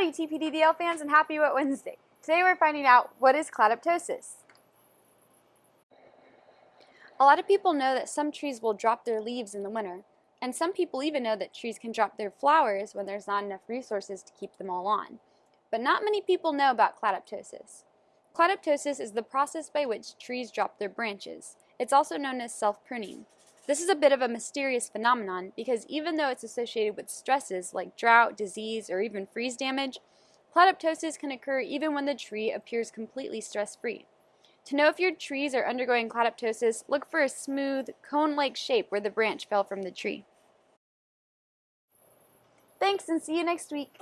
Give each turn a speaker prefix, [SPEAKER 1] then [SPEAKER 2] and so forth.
[SPEAKER 1] Howdy TPDDL fans and happy Wet Wednesday. Today we're finding out what is cladoptosis. A lot of people know that some trees will drop their leaves in the winter, and some people even know that trees can drop their flowers when there's not enough resources to keep them all on. But not many people know about cladoptosis. Cladoptosis is the process by which trees drop their branches. It's also known as self-pruning. This is a bit of a mysterious phenomenon because even though it's associated with stresses like drought, disease, or even freeze damage, cladoptosis can occur even when the tree appears completely stress-free. To know if your trees are undergoing cladoptosis, look for a smooth, cone-like shape where the branch fell from the tree. Thanks and see you next week.